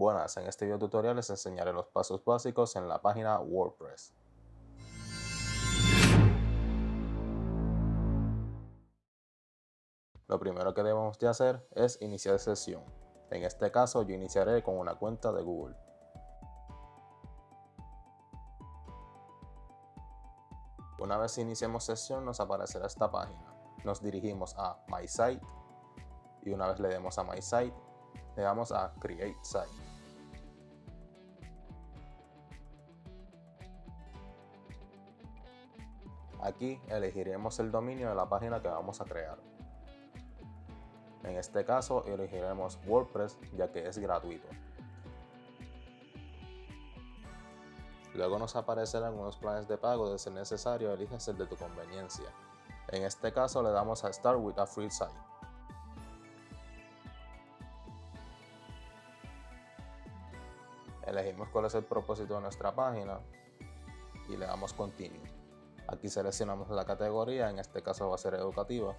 Buenas, en este video tutorial les enseñaré los pasos básicos en la página WordPress. Lo primero que debemos de hacer es iniciar sesión. En este caso yo iniciaré con una cuenta de Google. Una vez iniciemos sesión nos aparecerá esta página. Nos dirigimos a My Site y una vez le demos a My Site, le damos a Create Site. Aquí elegiremos el dominio de la página que vamos a crear. En este caso elegiremos WordPress ya que es gratuito. Luego nos aparecerán algunos planes de pago de ser necesario eliges el de tu conveniencia. En este caso le damos a Start with a Free Site. Elegimos cuál es el propósito de nuestra página y le damos Continue. Aquí seleccionamos la categoría, en este caso va a ser educativa.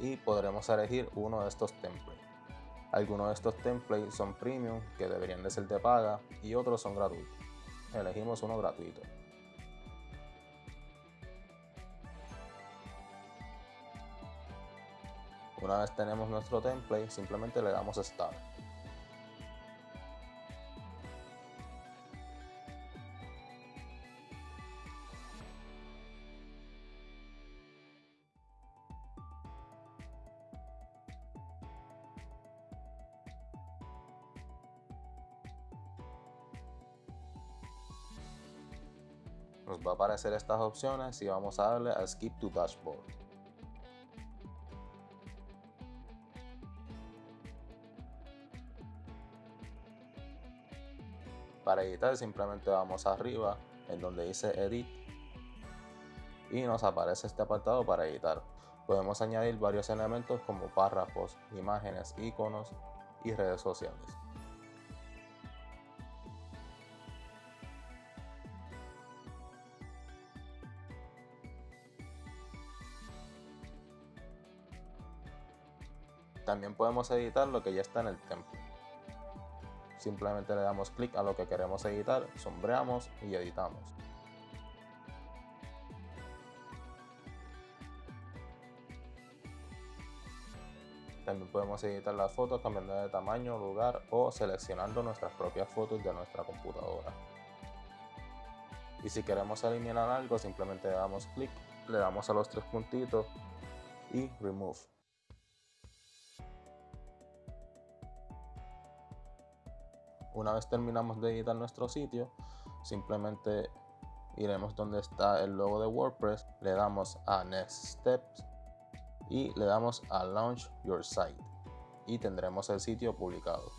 Y podremos elegir uno de estos templates. Algunos de estos templates son premium, que deberían de ser de paga, y otros son gratuitos. Elegimos uno gratuito. Una vez tenemos nuestro template, simplemente le damos Start. Nos va a aparecer estas opciones y vamos a darle a Skip to Dashboard. Para editar simplemente vamos arriba en donde dice Edit y nos aparece este apartado para editar. Podemos añadir varios elementos como párrafos, imágenes, iconos y redes sociales. También podemos editar lo que ya está en el template. Simplemente le damos clic a lo que queremos editar, sombreamos y editamos. También podemos editar las fotos cambiando de tamaño, lugar o seleccionando nuestras propias fotos de nuestra computadora. Y si queremos eliminar algo, simplemente le damos clic, le damos a los tres puntitos y Remove. Una vez terminamos de editar nuestro sitio, simplemente iremos donde está el logo de WordPress, le damos a Next Steps y le damos a Launch Your Site y tendremos el sitio publicado.